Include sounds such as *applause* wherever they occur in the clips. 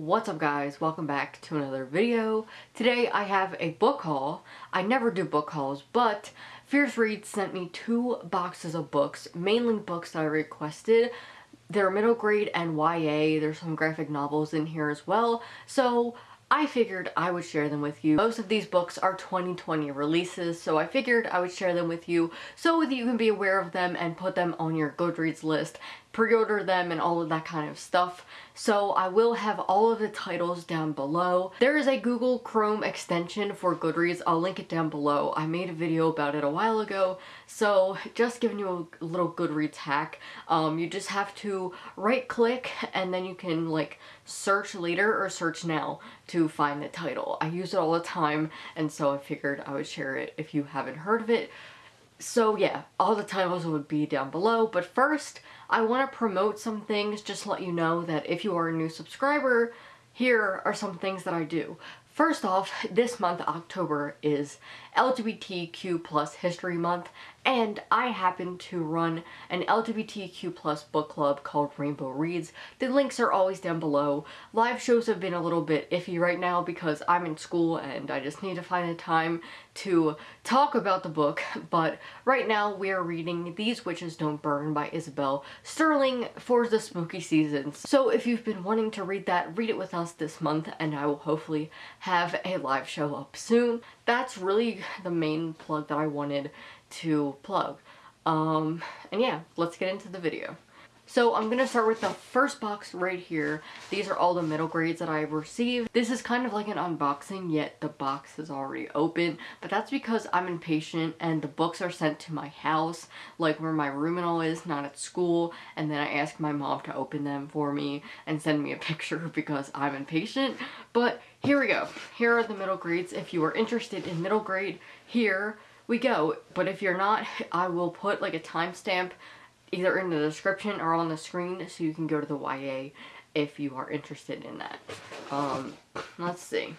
What's up guys? Welcome back to another video. Today I have a book haul. I never do book hauls, but Fierce Reads sent me two boxes of books, mainly books that I requested. They're middle grade and YA. There's some graphic novels in here as well. So I figured I would share them with you. Most of these books are 2020 releases, so I figured I would share them with you so that you can be aware of them and put them on your Goodreads list, pre-order them and all of that kind of stuff. So I will have all of the titles down below. There is a Google Chrome extension for Goodreads. I'll link it down below. I made a video about it a while ago, so just giving you a little Goodreads hack. Um, you just have to right click and then you can like search later or search now to find the title. I use it all the time and so I figured I would share it if you haven't heard of it. So yeah, all the titles would be down below, but first I want to promote some things just let you know that if you are a new subscriber, here are some things that I do. First off, this month, October, is LGBTQ plus History Month, and I happen to run an LGBTQ plus book club called Rainbow Reads. The links are always down below. Live shows have been a little bit iffy right now because I'm in school and I just need to find a time to talk about the book, but right now we are reading These Witches Don't Burn by Isabel Sterling for the spooky seasons. So if you've been wanting to read that, read it with us this month and I will hopefully have a live show up soon. That's really the main plug that I wanted to plug. Um, and yeah, let's get into the video. So I'm going to start with the first box right here. These are all the middle grades that I received. This is kind of like an unboxing, yet the box is already open. But that's because I'm impatient and the books are sent to my house, like where my room and all is, not at school. And then I ask my mom to open them for me and send me a *laughs* picture because I'm impatient. But here we go. Here are the middle grades. If you are interested in middle grade, here we go. But if you're not, I will put like a timestamp either in the description or on the screen so you can go to the YA if you are interested in that. Um, let's see.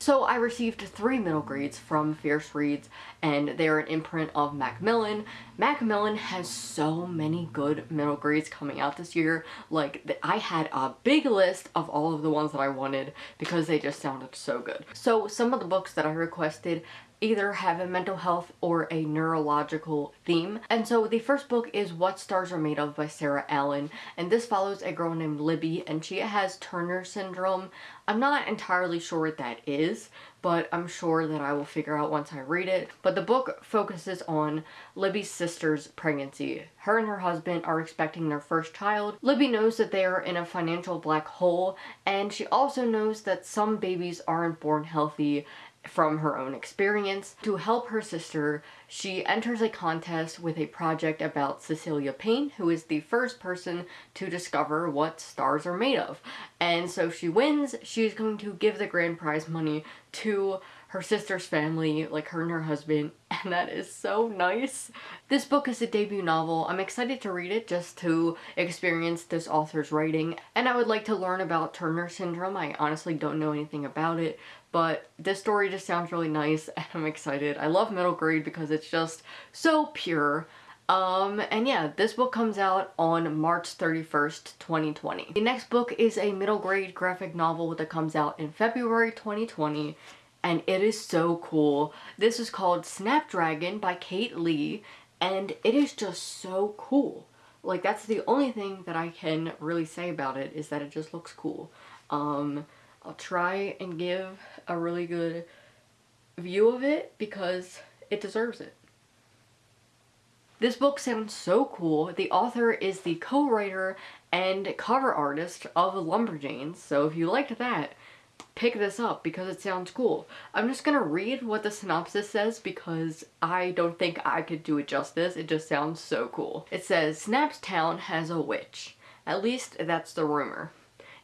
So I received three middle grades from Fierce Reads and they're an imprint of Macmillan. Macmillan has so many good middle grades coming out this year. Like I had a big list of all of the ones that I wanted because they just sounded so good. So some of the books that I requested either have a mental health or a neurological theme. And so the first book is What Stars Are Made Of by Sarah Allen. And this follows a girl named Libby and she has Turner syndrome. I'm not entirely sure what that is, but I'm sure that I will figure out once I read it. But the book focuses on Libby's sister's pregnancy. Her and her husband are expecting their first child. Libby knows that they are in a financial black hole, and she also knows that some babies aren't born healthy from her own experience. To help her sister, she enters a contest with a project about Cecilia Payne, who is the first person to discover what stars are made of. And so she wins, she's going to give the grand prize money to her sister's family, like her and her husband, *laughs* and that is so nice. This book is a debut novel. I'm excited to read it just to experience this author's writing, and I would like to learn about Turner syndrome. I honestly don't know anything about it, but this story just sounds really nice *laughs* and I'm excited. I love middle grade because it's just so pure. Um, and yeah, this book comes out on March 31st, 2020. The next book is a middle grade graphic novel that comes out in February 2020 and it is so cool. This is called Snapdragon by Kate Lee and it is just so cool. Like that's the only thing that I can really say about it is that it just looks cool. Um, I'll try and give a really good view of it because it deserves it. This book sounds so cool. The author is the co-writer and cover artist of Lumberjanes, so if you liked that, pick this up because it sounds cool. I'm just gonna read what the synopsis says because I don't think I could do it justice. It just sounds so cool. It says, Snaps Town has a witch. At least that's the rumor.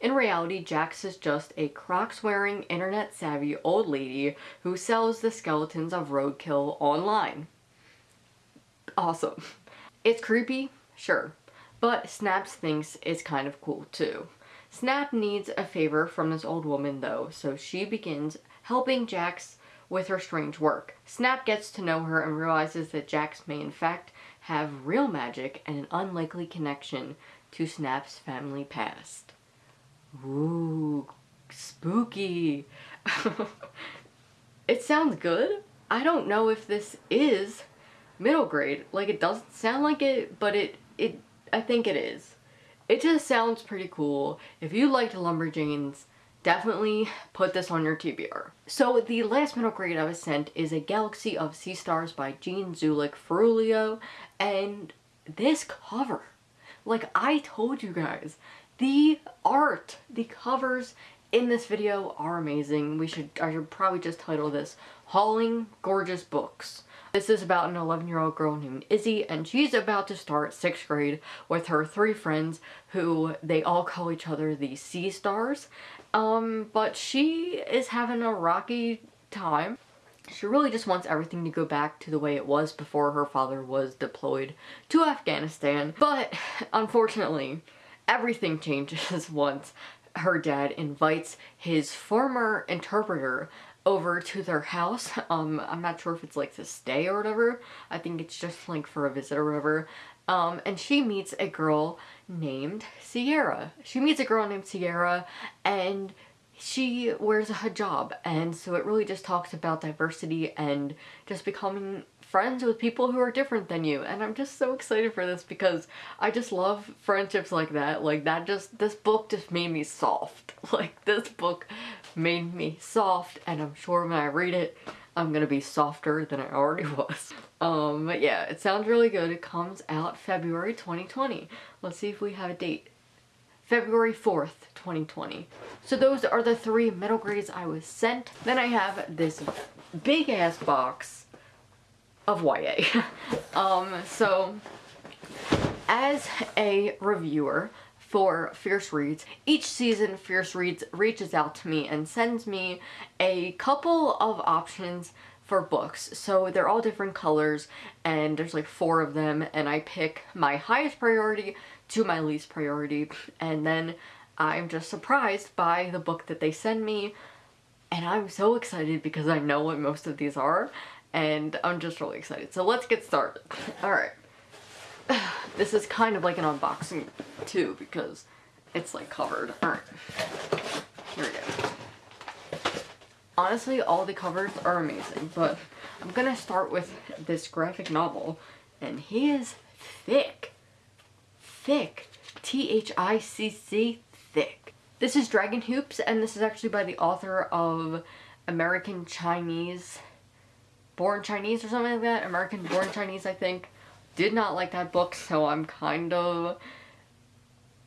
In reality, Jacks is just a Crocs-wearing, internet-savvy old lady who sells the skeletons of roadkill online. Awesome. It's creepy, sure, but Snaps thinks it's kind of cool too. Snap needs a favor from this old woman though, so she begins helping Jacks with her strange work. Snap gets to know her and realizes that Jacks may in fact have real magic and an unlikely connection to Snap's family past. Ooh, spooky. *laughs* it sounds good. I don't know if this is middle grade. Like it doesn't sound like it, but it it I think it is. It just sounds pretty cool. If you liked Lumberjanes, definitely put this on your TBR. So the last middle grade I was sent is A Galaxy of Sea Stars by Jeanne Zulick Ferruolo and this cover, like I told you guys, the art, the covers in this video are amazing. We should, I should probably just title this Hauling Gorgeous Books. This is about an 11 year old girl named Izzy and she's about to start 6th grade with her three friends who they all call each other the Sea Stars. Um, but she is having a rocky time. She really just wants everything to go back to the way it was before her father was deployed to Afghanistan. But unfortunately, everything *laughs* changes once her dad invites his former interpreter over to their house. *laughs* Um, I'm not sure if it's like to stay or whatever. I think it's just like for a visit or whatever. Um, and she meets a girl named Sierra. She meets a girl named Sierra and she wears a hijab and so it really just talks about diversity and just becoming friends with people who are different than you. And I'm just so excited for this because I just love friendships like that. Like that just this book just made me soft. *laughs* Like this book made me soft and I'm sure when I read it I'm gonna be softer than I already *laughs* was. Um but yeah it sounds really good. It comes out February 2020 let's see if we have a date February 4th, 2020. So those are the three middle grades I was sent. Then I have this big ass box of YA. *laughs* um, so as a reviewer for Fierce Reads, each season Fierce Reads reaches out to me and sends me a couple of options for books. So they're all different colors and there's like four of them and I pick my highest priority to my least priority and then I'm just surprised by the book that they send me and I'm so excited because I know what most of these are and I'm just really excited. So let's get started. *laughs* Alright. *sighs* This is kind of like an unboxing too because it's like covered. Alright. Here we go. Honestly, all the covers are amazing, but I'm gonna start with this graphic novel and he is thick thick. T-H-I-C-C, thick. This is Dragon Hoops, and this is actually by the author of American Chinese, Born Chinese or something like that. American Born Chinese, I think. Did not like that book, so I'm kind of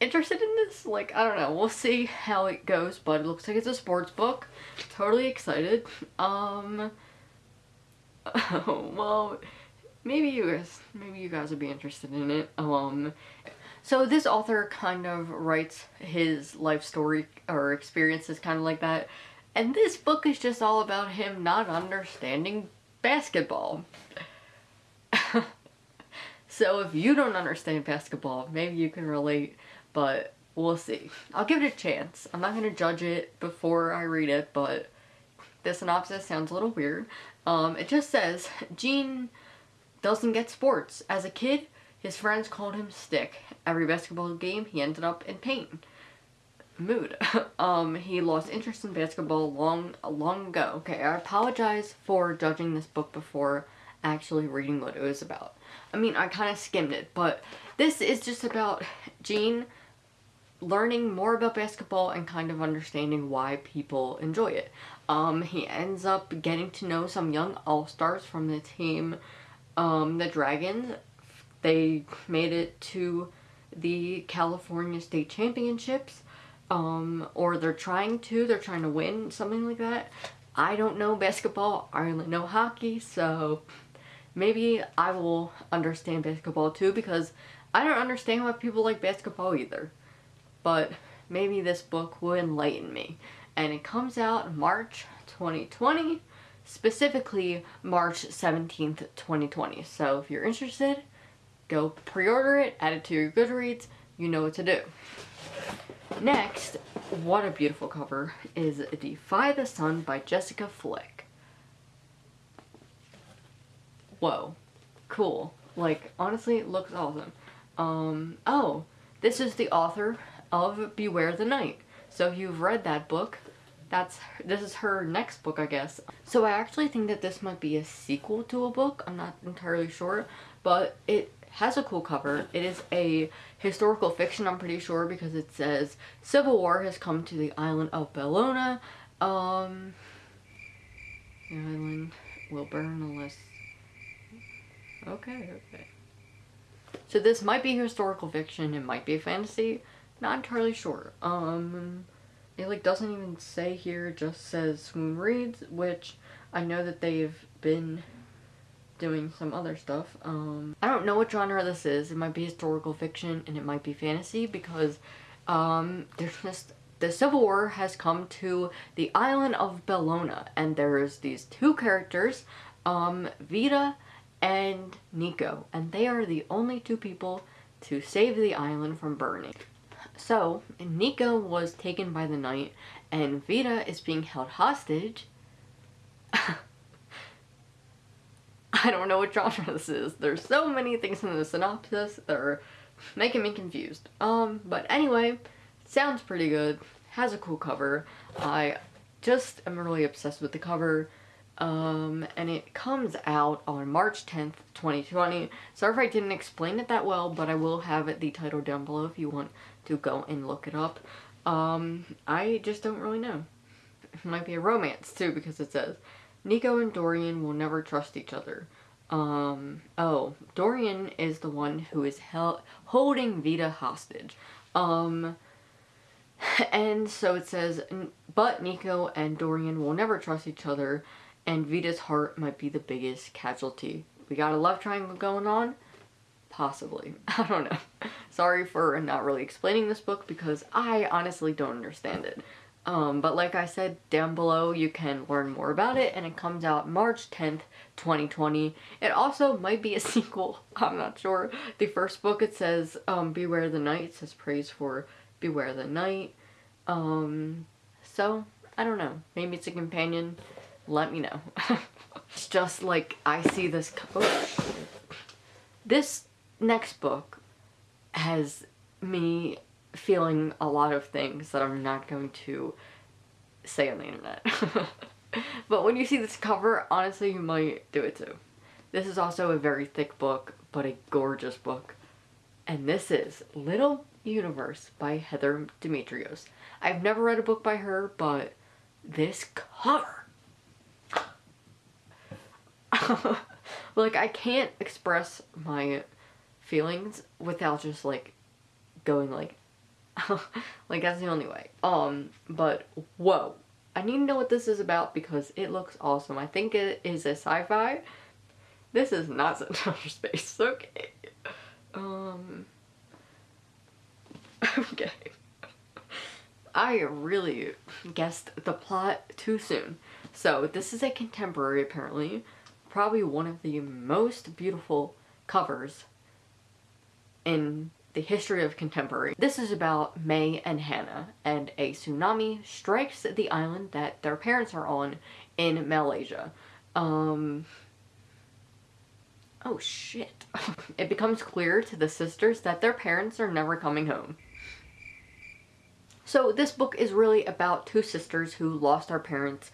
interested in this. Like, I don't know. We'll see how it goes, but it looks like it's a sports book. Totally excited. Um, *laughs* well, maybe you guys, maybe you guys would be interested in it. Um, so this author kind of writes his life story or experiences kind of like that. And this book is just all about him not understanding basketball. *laughs* so if you don't understand basketball, maybe you can relate, but we'll see. I'll give it a chance. I'm not going to judge it before I read it, but the synopsis sounds a little weird. Um, it just says, Gene doesn't get sports. As a kid, his friends called him Stick. Every basketball game, he ended up in pain. Mood. *laughs* um, he lost interest in basketball long, long ago. Okay, I apologize for judging this book before actually reading what it was about. I mean, I kind of skimmed it, but this is just about Gene learning more about basketball and kind of understanding why people enjoy it. Um, he ends up getting to know some young all-stars from the team, um, the Dragons, they made it to the California State Championships, um, or they're trying to, they're trying to win, something like that. I don't know basketball, I only know hockey, so maybe I will understand basketball too because I don't understand why people like basketball either. But maybe this book will enlighten me. And it comes out March 2020, specifically March 17th, 2020. So if you're interested, Go pre-order it, add it to your Goodreads, you know what to do. Next, what a beautiful cover, is Defy the Sun by Jessika Fleck. Whoa. Cool. Like, honestly, looks awesome. Um, oh, this is the author of Beware the Night. So if you've read that book, that's this is her next book I guess. So I actually think that this might be a sequel to a book. I'm not entirely sure, but it has a cool cover. It is a historical fiction, I'm pretty sure, because it says Civil War has come to the island of Bellona. Um, the island will burn unless... Okay, okay. So this might be historical fiction, it might be a fantasy, not entirely sure. Um, it like doesn't even say here, it just says Swoon Reads, which I know that they've been doing some other stuff. Um, I don't know what genre this is. It might be historical fiction and it might be fantasy because um, there's just the Civil War has come to the island of Bellona and there's these two characters, um, Vita and Nico, and they are the only two people to save the island from burning. So, Nika was taken by the knight, and Vita is being held hostage *laughs* I don't know what genre this is. There's so many things in the synopsis that are making me confused. Um, but anyway, sounds pretty good. Has a cool cover. I just am really obsessed with the cover. Um, and it comes out on March 10th, 2020. Sorry if I didn't explain it that well, but I will have the title down below if you want to go and look it up. Um, I just don't really know. It might be a romance too because it says Nico and Dorian will never trust each other. Um, oh, Dorian is the one who is held holding Vita hostage. Um, *sighs* and so it says, but Nico and Dorian will never trust each other, and Vita's heart might be the biggest casualty. We got a love triangle going on? Possibly. *laughs* I don't know. Sorry for not really explaining this book because I honestly don't understand it. Um, but like I said, down below you can learn more about it and it comes out March 10th, 2020. It also might be a *laughs* sequel, I'm not sure. The first book it says um, Beware the Night, it says praise for Beware the Night. Um, so, I don't know. Maybe it's a companion. Let me know. *laughs* it's just like I see this... Oh, this next book has me feeling a lot of things that I'm not going to say on the internet. *laughs* but when you see this cover, honestly, you might do it too. This is also a very thick book, but a gorgeous book. And this is Little Universe by Heather Demetrios. I've never read a book by her, but this cover. *laughs* like, I can't express my feelings without just, like, going, like, *laughs* like that's the only way. Um, but whoa. I need to know what this is about because it looks awesome. I think it is a sci-fi. This is not *laughs* outer space, okay. Um *laughs* Okay. I really guessed the plot too soon. So this is a contemporary apparently. Probably one of the most beautiful covers in the history of contemporary. This is about Mae and Hannah, and a tsunami strikes the island that their parents are on in Malaysia. Um, oh shit. *laughs* it becomes clear to the sisters that their parents are never coming home. So this book is really about two sisters who lost their parents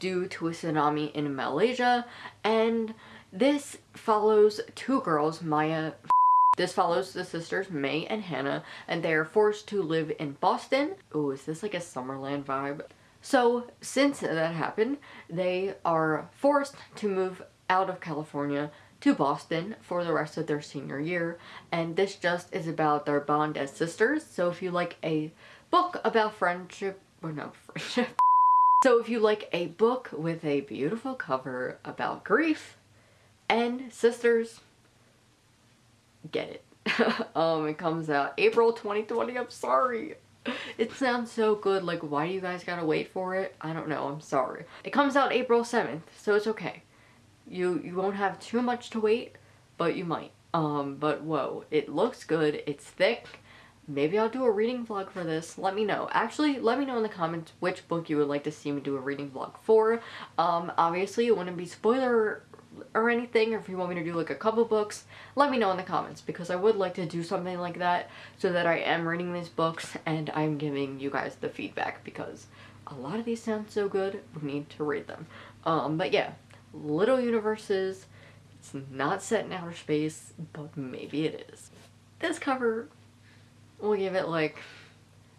due to a tsunami in Malaysia, and this follows two girls, Maya this follows the sisters Mae and Hannah and they are forced to live in Boston. Oh, is this like a Summerland vibe? So since that happened, they are forced to move out of California to Boston for the rest of their senior year and this just is about their bond as sisters so if you like a book about friendship or no *laughs* friendship so if you like a book with a beautiful cover about grief and sisters get it. *laughs* um, it comes out April 2020. I'm sorry. It sounds so good. Like, why do you guys gotta wait for it? I don't know. I'm sorry. It comes out April 7th, so it's okay. You you won't have too much to wait, but you might. Um, but whoa, it looks good. It's thick. Maybe I'll do a reading vlog for this. Let me know. Actually, let me know in the comments which book you would like to see me do a reading vlog for. Um, obviously, it wouldn't be spoiler or anything or if you want me to do like a couple books let me know in the comments because I would like to do something like that so that I am reading these books and I'm giving you guys the feedback because a lot of these sound so good, we need to read them. Um, but yeah, Little Universes, it's not set in outer space, but maybe it is. This cover, we'll give it like,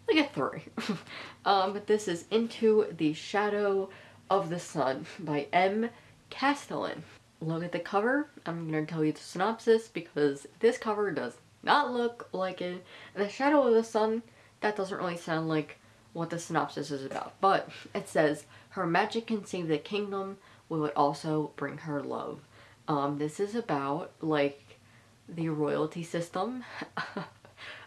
like a three. *laughs* um, but this is Into the Shadow of the Sun by M. Castellan. Look at the cover. I'm going to tell you the synopsis because this cover does not look like it. The Shadow of the Sun, that doesn't really sound like what the synopsis is about. But it says, her magic can save the kingdom, will it also bring her love? Um, this is about, like, the royalty system. *laughs*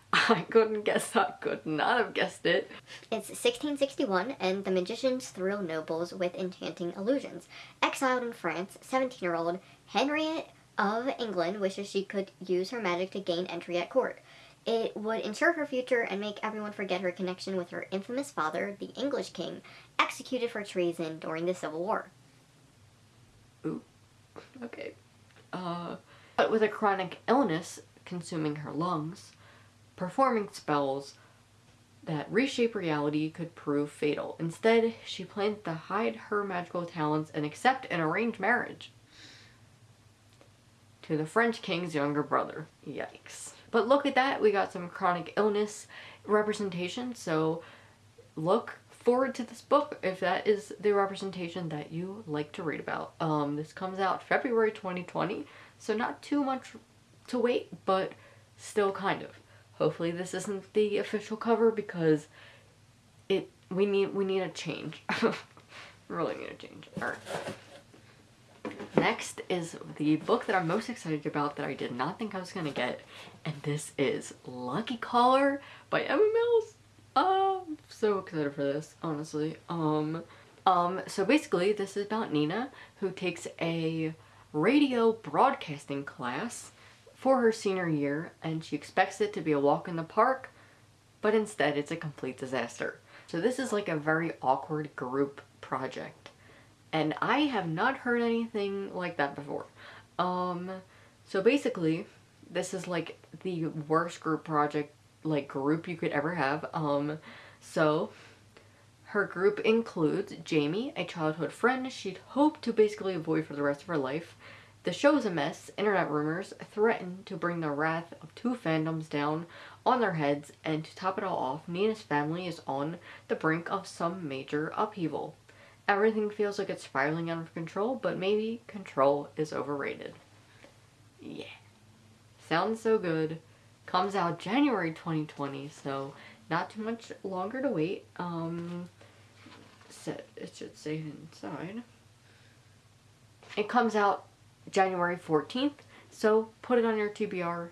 *laughs* I couldn't guess I could not have guessed it. It's 1661, and the magicians thrill nobles with enchanting illusions. Exiled in France, 17-year-old Henriette of England wishes she could use her magic to gain entry at court. It would ensure her future and make everyone forget her connection with her infamous father, the English king, executed for treason during the Civil War. Ooh, okay. Uh, but with a chronic illness consuming her lungs, performing spells that reshape reality could prove fatal. Instead, she plans to hide her magical talents and accept an arranged marriage to the French king's younger brother. Yikes. But look at that, we got some chronic illness representation, so look forward to this book if that is the representation that you like to read about. Um, this comes out February 2020, so not too much to wait, but still kind of. Hopefully this isn't the official cover because it we need we need a change. *laughs* really need a change. Alright. Next is the book that I'm most excited about that I did not think I was gonna get, and this is Lucky Caller by Emma Mills. Oh, I'm so excited for this, honestly. Um, um, so basically this is about Nina, who takes a radio broadcasting class for her senior year, and she expects it to be a walk in the park, but instead it's a complete disaster. So this is like a very awkward group project and I have not heard anything like that before. Um, so basically, this is like the worst group project, like group you could ever have. Um, so her group includes Jamie, a childhood friend she'd hoped to basically avoid for the rest of her life. The show's a mess. Internet rumors threaten to bring the wrath of two fandoms down on their heads, and to top it all off, Nina's family is on the brink of some major upheaval. Everything feels like it's spiraling out of control, but maybe control is overrated. Yeah. Sounds so good. Comes out January 2020, so not too much longer to wait. Um, it should say inside. It comes out January 14th, so put it on your TBR,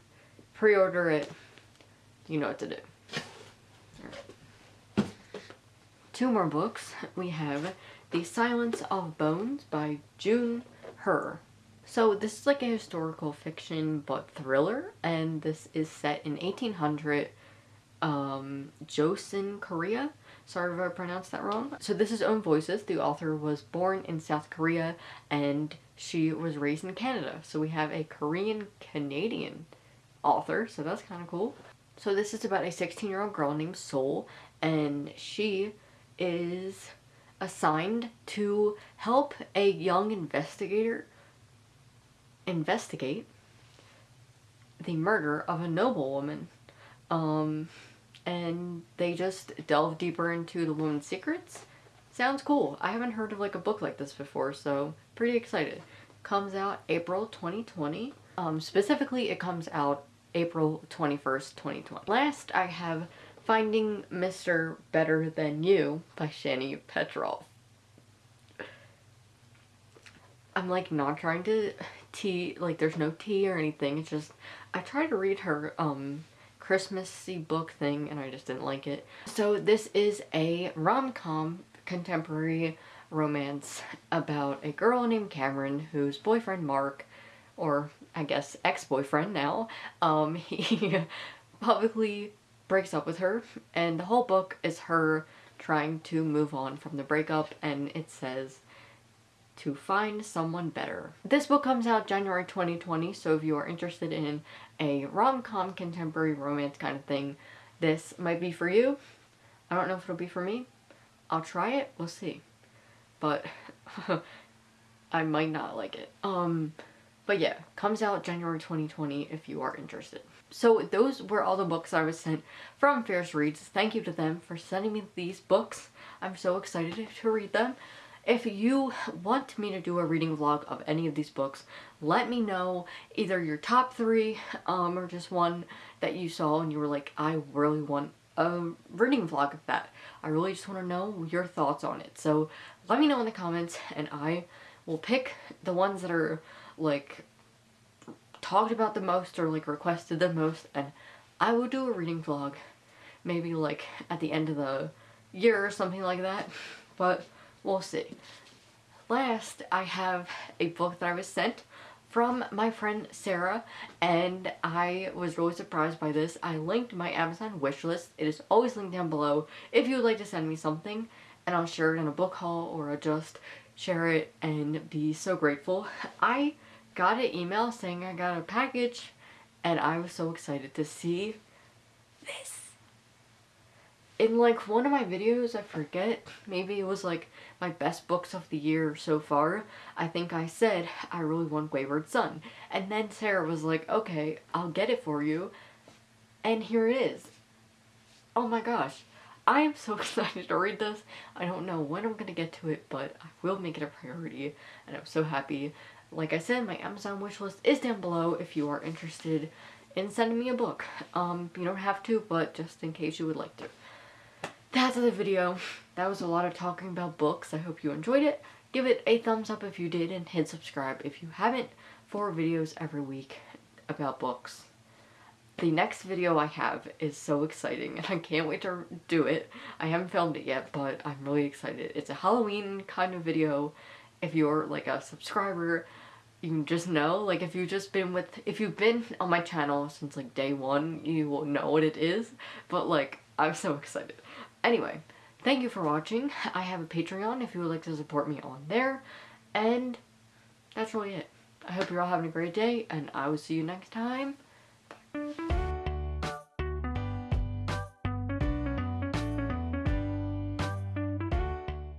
pre-order it, you know what to do. Two more books. We have the Silence of Bones by June Hur. So this is like a historical fiction but thriller and this is set in 1800 um, Joseon, Korea. Sorry if I pronounced that wrong. So this is Own Voices. The author was born in South Korea and she was raised in Canada. So we have a Korean Canadian author, so that's kind of cool. So this is about a 16 year old girl named Soul and she is assigned to help a young investigator investigate the murder of a noblewoman. Um, and they just delve deeper into the woman's secrets. Sounds cool. I haven't heard of like a book like this before, so pretty excited. Comes out April 2020. Um, specifically, it comes out April 21st, 2020. Last, I have Finding Mr. Better Than You by Shani Petroff. I'm like not trying to tea, like there's no tea or anything. It's just, I tried to read her um Christmassy book thing and I just didn't like it. So this is a rom-com contemporary romance about a girl named Cameron whose boyfriend Mark, or I guess ex-boyfriend now, um, *laughs* he publicly breaks up with her and the whole book is her trying to move on from the breakup and it says to find someone better. This book comes out January 2020 so if you are interested in a rom-com contemporary romance kind of thing this might be for you. I don't know if it'll be for me I'll try it. We'll see. But *laughs* I might not like it. Um, but yeah, comes out January 2020 if you are interested. So those were all the books I was sent from Fierce Reads. Thank you to them for sending me these books. I'm so excited to read them. If you want me to do a reading vlog of any of these books, let me know either your top three um, or just one that you saw and you were like, I really want a reading vlog of that. I really just want to know your thoughts on it. So let me know in the comments and I will pick the ones that are like talked about the most or like requested the most and I will do a reading vlog maybe like at the end of the year or something like that but we'll see. Last I have a book that I was sent from my friend Sarah and I was really surprised by this. I linked my Amazon wish list. It is always linked down below if you would like to send me something and I'll share it in a book haul or I'll just share it and be so grateful. *laughs* I got an email saying I got a package and I was so excited to see this. In like one of my videos, I forget, maybe it was like my best books of the year so far, I think I said I really want Wayward Son. And then Sarah was like, okay, I'll get it for you. And here it is. Oh my gosh. I am so *laughs* excited to read this. I don't know when I'm going to get to it, but I will make it a priority. And I'm so happy like I said, my Amazon wishlist is down below if you are interested in sending me a book. Um, you don't have to, but just in case you would like to. That's the video. That was a lot of talking about books. I hope you enjoyed it. Give it a thumbs up if you did and hit subscribe if you haven't for videos every week about books. The next video I have is so exciting and I can't wait to do it. I haven't filmed it yet, but I'm really excited. It's a Halloween kind of video if you're like a subscriber, you just know, like if you've just been with, if you've been on my channel since like day one, you will know what it is, but like, I'm so excited. Anyway, thank you for watching. I have a Patreon if you would like to support me on there, and that's really it. I hope you're all having a great day, and I will see you next time.